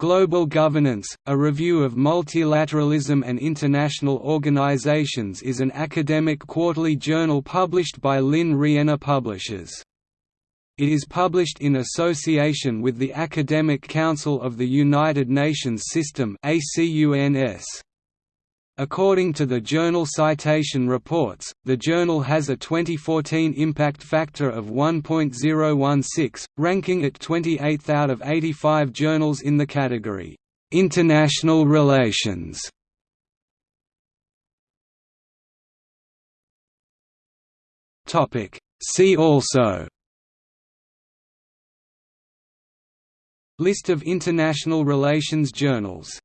Global Governance, a review of multilateralism and international organizations is an academic quarterly journal published by Lynne Rienner Publishers. It is published in association with the Academic Council of the United Nations System According to the Journal Citation Reports, the journal has a 2014 impact factor of 1.016, ranking it 28th out of 85 journals in the category, "'International Relations". See also. List of international relations journals